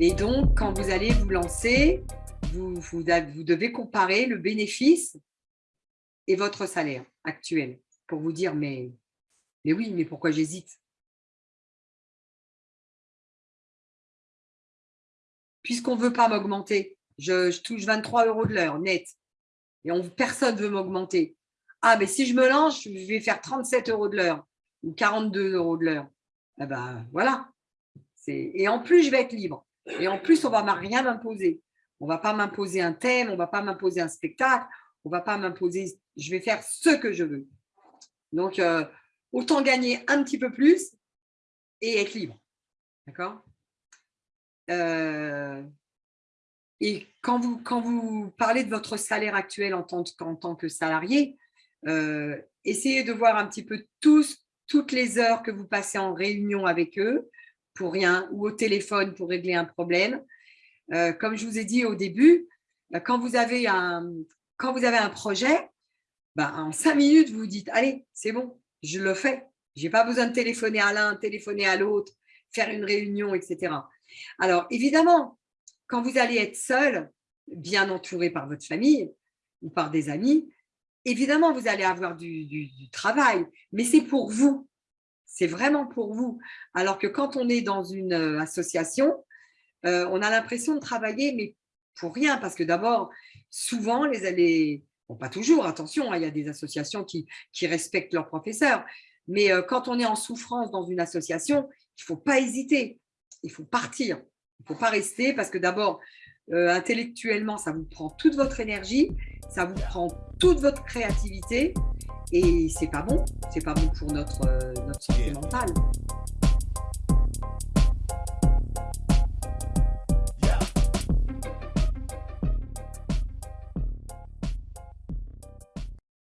Et donc, quand vous allez vous lancer, vous, devez comparer le bénéfice et votre salaire actuel pour vous dire, mais, mais oui, mais pourquoi j'hésite? Puisqu'on ne veut pas m'augmenter, je, touche 23 euros de l'heure net et on, personne ne veut m'augmenter. Ah, mais si je me lance, je vais faire 37 euros de l'heure ou 42 euros de l'heure. Eh ben, voilà. Et en plus, je vais être libre. Et en plus, on ne va rien m'imposer. On ne va pas m'imposer un thème, on ne va pas m'imposer un spectacle, on ne va pas m'imposer, je vais faire ce que je veux. Donc, euh, autant gagner un petit peu plus et être libre. D'accord? Euh, Et quand vous, quand vous parlez de votre salaire actuel en tant, tant que salarié, euh, essayez de voir un petit peu tous, toutes les heures que vous passez en réunion avec eux pour rien ou au téléphone pour régler un problème. Euh, comme je vous ai dit au début, bah, quand vous avez un, quand vous avez un projet, bah, en cinq minutes, vous vous dites, allez, c'est bon, je le fais. Je n'ai pas besoin de téléphoner à l'un, téléphoner à l'autre, faire une réunion, etc. Alors, évidemment, quand vous allez être seul, bien entouré par votre famille ou par des amis, évidemment, vous allez avoir du, travail, mais c'est pour vous. C'est vraiment pour vous. Alors que quand on est dans une euh, association, euh, on a l'impression de travailler, mais pour rien, parce que d'abord, souvent, les, les bon, pas toujours, attention, hein, il y a des associations qui, respectent leurs professeurs, mais euh, quand on est en souffrance dans une association, il ne faut pas hésiter, il faut partir, il ne faut pas rester, parce que d'abord, intellectuellement, ça vous prend toute votre énergie, ça vous prend toute votre créativité et c'est pas bon, c'est pas bon pour notre, euh, notre santé mentale.